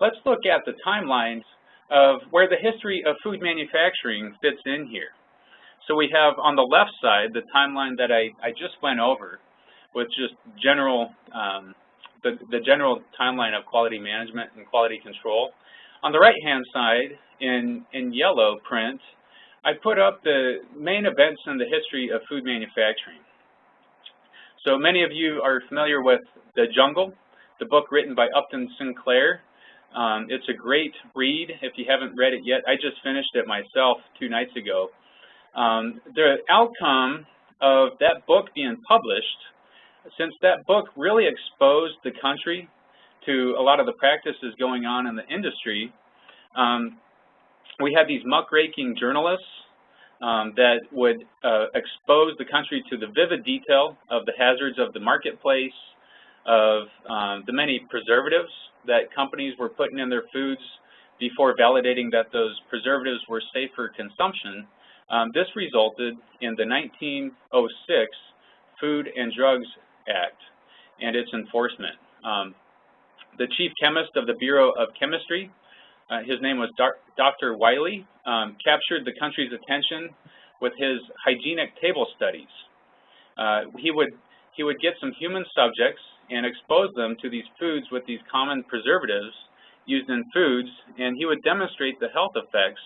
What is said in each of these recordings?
let's look at the timelines of where the history of food manufacturing fits in here. So we have on the left side the timeline that I, I just went over with just general, um, the, the general timeline of quality management and quality control. On the right-hand side, in, in yellow print, I put up the main events in the history of food manufacturing. So many of you are familiar with The Jungle, the book written by Upton Sinclair. Um, it's a great read if you haven't read it yet. I just finished it myself two nights ago. Um, the outcome of that book being published, since that book really exposed the country to a lot of the practices going on in the industry, um, we had these muckraking journalists um, that would uh, expose the country to the vivid detail of the hazards of the marketplace, of um, the many preservatives that companies were putting in their foods before validating that those preservatives were safe for consumption. Um, this resulted in the 1906 Food and Drugs Act and its enforcement. Um, the chief chemist of the Bureau of Chemistry uh, his name was Dr. Wiley, um, captured the country's attention with his hygienic table studies. Uh, he would he would get some human subjects and expose them to these foods with these common preservatives used in foods, and he would demonstrate the health effects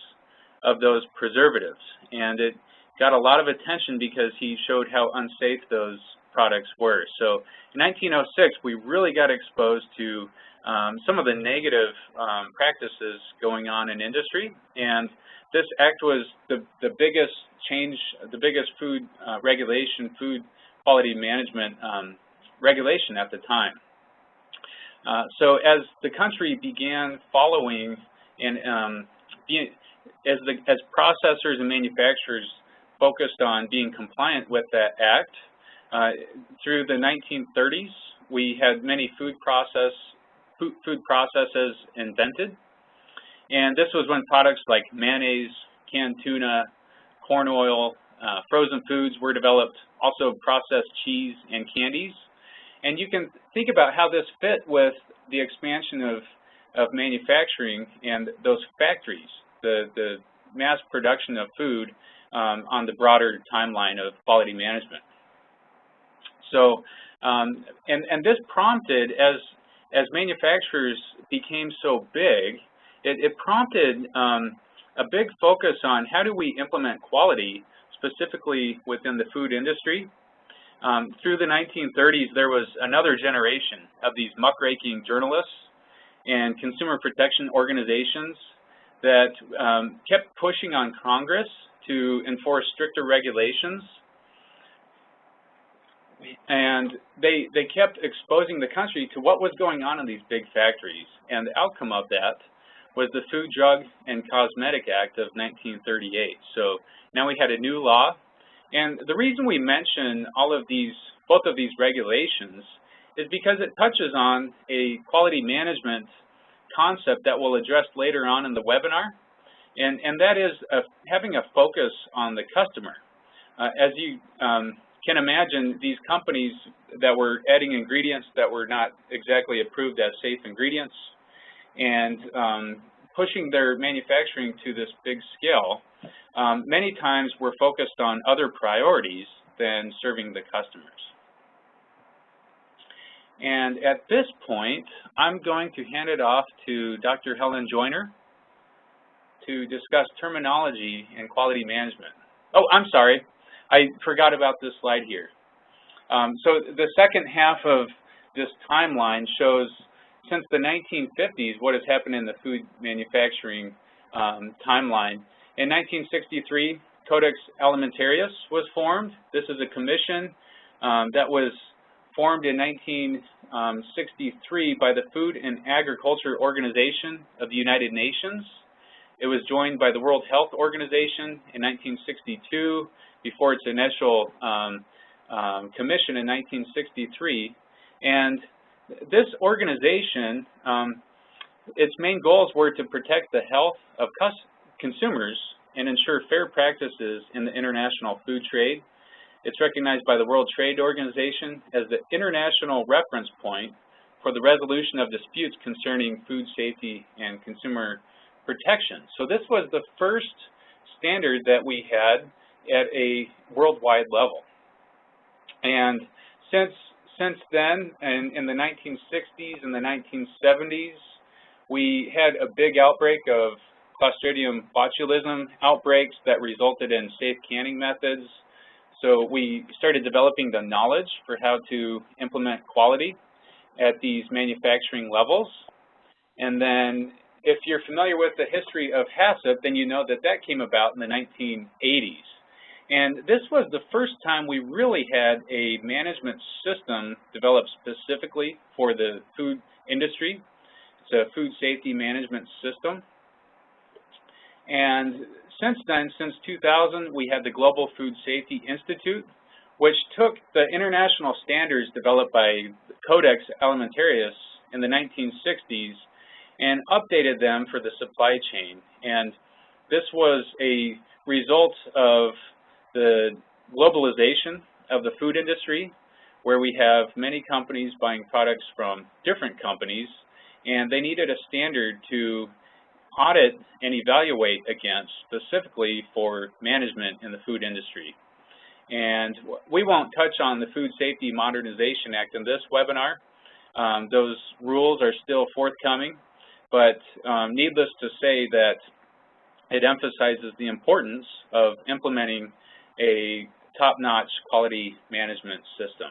of those preservatives. And it got a lot of attention because he showed how unsafe those products were. So in 1906, we really got exposed to um, some of the negative um, practices going on in industry. And this act was the, the biggest change, the biggest food uh, regulation, food quality management um, regulation at the time. Uh, so as the country began following and um, being, as, the, as processors and manufacturers focused on being compliant with that act, uh, through the 1930s, we had many food process food processes invented. And this was when products like mayonnaise, canned tuna, corn oil, uh, frozen foods were developed, also processed cheese and candies. And you can think about how this fit with the expansion of, of manufacturing and those factories, the, the mass production of food um, on the broader timeline of quality management. So, um, and, and this prompted, as as manufacturers became so big, it, it prompted um, a big focus on how do we implement quality specifically within the food industry. Um, through the 1930s, there was another generation of these muckraking journalists and consumer protection organizations that um, kept pushing on Congress to enforce stricter regulations and they, they kept exposing the country to what was going on in these big factories. And the outcome of that was the Food, Drug, and Cosmetic Act of 1938. So now we had a new law. And the reason we mention all of these, both of these regulations, is because it touches on a quality management concept that we'll address later on in the webinar. And, and that is a, having a focus on the customer. Uh, as you um, can imagine these companies that were adding ingredients that were not exactly approved as safe ingredients and um, pushing their manufacturing to this big scale, um, many times we're focused on other priorities than serving the customers. And at this point, I'm going to hand it off to Dr. Helen Joyner to discuss terminology and quality management. Oh, I'm sorry. I forgot about this slide here. Um, so the second half of this timeline shows since the 1950s what has happened in the food manufacturing um, timeline. In 1963, Codex Alimentarius was formed. This is a commission um, that was formed in 1963 by the Food and Agriculture Organization of the United Nations. It was joined by the World Health Organization in 1962 before its initial um, um, commission in 1963. And this organization, um, its main goals were to protect the health of consumers and ensure fair practices in the international food trade. It's recognized by the World Trade Organization as the international reference point for the resolution of disputes concerning food safety and consumer protection. So this was the first standard that we had at a worldwide level. And since since then, and in the 1960s and the 1970s, we had a big outbreak of Clostridium botulism outbreaks that resulted in safe canning methods. So we started developing the knowledge for how to implement quality at these manufacturing levels. And then if you're familiar with the history of HACCP, then you know that that came about in the 1980s. And this was the first time we really had a management system developed specifically for the food industry. It's a food safety management system. And since then, since 2000, we had the Global Food Safety Institute, which took the international standards developed by Codex Alimentarius in the 1960s and updated them for the supply chain. And this was a result of the globalization of the food industry, where we have many companies buying products from different companies, and they needed a standard to audit and evaluate against specifically for management in the food industry. And we won't touch on the Food Safety Modernization Act in this webinar. Um, those rules are still forthcoming, but um, needless to say that it emphasizes the importance of implementing a top-notch quality management system.